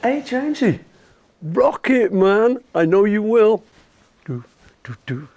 Hey, Jamesy, rock it, man. I know you will. Do, do, do.